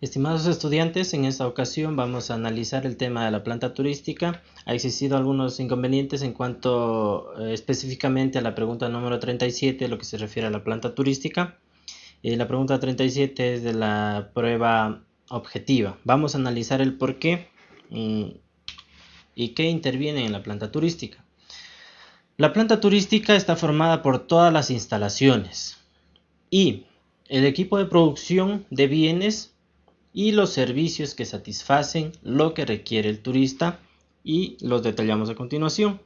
Estimados estudiantes, en esta ocasión vamos a analizar el tema de la planta turística. Ha existido algunos inconvenientes en cuanto eh, específicamente a la pregunta número 37, lo que se refiere a la planta turística. Eh, la pregunta 37 es de la prueba objetiva. Vamos a analizar el por qué y qué interviene en la planta turística. La planta turística está formada por todas las instalaciones y el equipo de producción de bienes y los servicios que satisfacen lo que requiere el turista y los detallamos a continuación.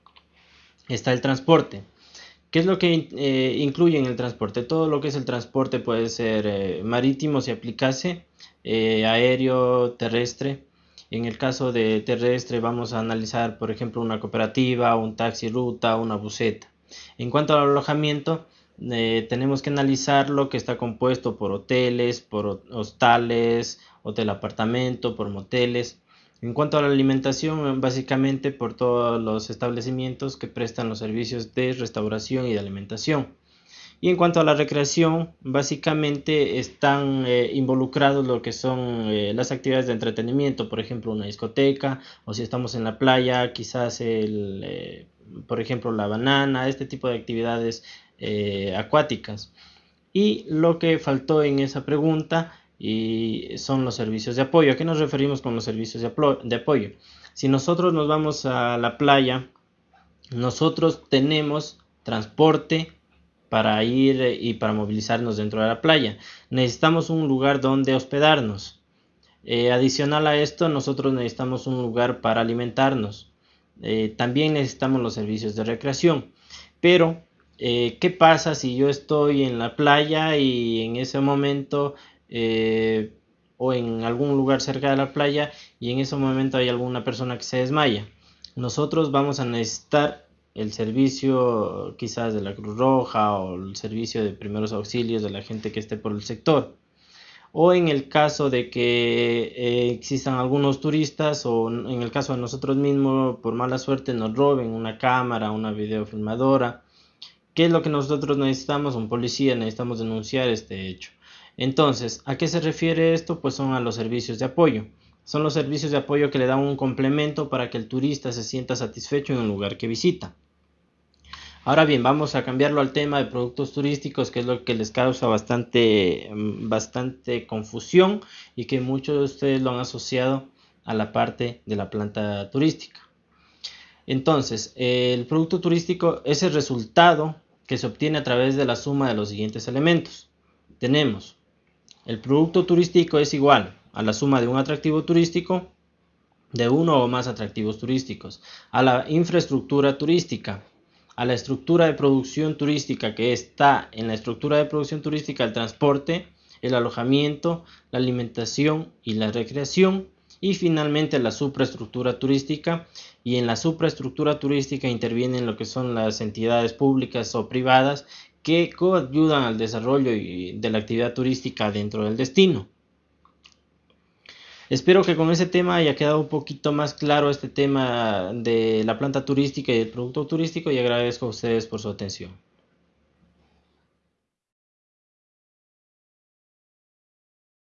Está el transporte. ¿Qué es lo que eh, incluye en el transporte? Todo lo que es el transporte puede ser eh, marítimo si aplicase, eh, aéreo, terrestre. En el caso de terrestre vamos a analizar, por ejemplo, una cooperativa, un taxi ruta, una buseta. En cuanto al alojamiento, tenemos que analizar lo que está compuesto por hoteles, por hostales, hotel apartamento, por moteles. En cuanto a la alimentación, básicamente por todos los establecimientos que prestan los servicios de restauración y de alimentación. Y en cuanto a la recreación, básicamente están eh, involucrados lo que son eh, las actividades de entretenimiento, por ejemplo una discoteca, o si estamos en la playa, quizás el, eh, por ejemplo la banana, este tipo de actividades acuáticas. Y lo que faltó en esa pregunta y son los servicios de apoyo. ¿A qué nos referimos con los servicios de apoyo? Si nosotros nos vamos a la playa, nosotros tenemos transporte para ir y para movilizarnos dentro de la playa. Necesitamos un lugar donde hospedarnos. Eh, adicional a esto, nosotros necesitamos un lugar para alimentarnos. Eh, también necesitamos los servicios de recreación. Pero, eh, ¿qué pasa si yo estoy en la playa y en ese momento eh, o en algún lugar cerca de la playa y en ese momento hay alguna persona que se desmaya. Nosotros vamos a necesitar el servicio quizás de la Cruz Roja o el servicio de primeros auxilios de la gente que esté por el sector. O en el caso de que eh, existan algunos turistas o en el caso de nosotros mismos, por mala suerte, nos roben una cámara, una videofilmadora. ¿Qué es lo que nosotros necesitamos? Un policía, necesitamos denunciar este hecho. Entonces, ¿a qué se refiere esto? Pues son a los servicios de apoyo. Son los servicios de apoyo que le dan un complemento para que el turista se sienta satisfecho en el lugar que visita. Ahora bien, vamos a cambiarlo al tema de productos turísticos, que es lo que les causa bastante, mm, bastante confusión y que muchos de ustedes lo han asociado a la parte de la planta turística. Entonces, el producto turístico es el resultado que se obtiene a través de la suma de los siguientes elementos. Tenemos el producto turístico es igual a la suma de un atractivo turístico de uno o más atractivos turísticos, a la infraestructura turística, a la estructura de producción turística que está en la estructura de producción turística el transporte, el alojamiento, la alimentación y la recreación y finalmente la supraestructura turística. Y en la supraestructura turística intervienen lo que son las entidades públicas o privadas que coayudan al desarrollo de la actividad turística dentro del destino. Espero que con ese tema haya quedado un poquito más claro este tema de la planta turística y el producto turístico y agradezco a ustedes por su atención.